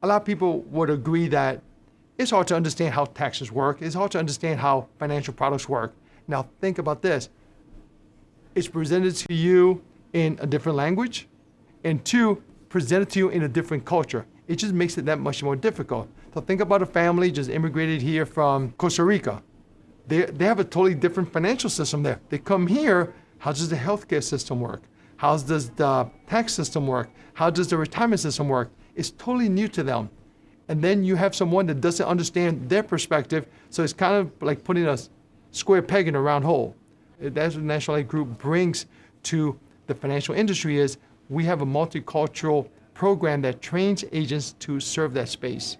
A lot of people would agree that it's hard to understand how taxes work. It's hard to understand how financial products work. Now think about this. It's presented to you in a different language, and two, presented to you in a different culture. It just makes it that much more difficult. So think about a family just immigrated here from Costa Rica. They, they have a totally different financial system there. They come here, how does the healthcare system work? How does the tax system work? How does the retirement system work? It's totally new to them. And then you have someone that doesn't understand their perspective, so it's kind of like putting a square peg in a round hole. That's what National Life Group brings to the financial industry is we have a multicultural program that trains agents to serve that space.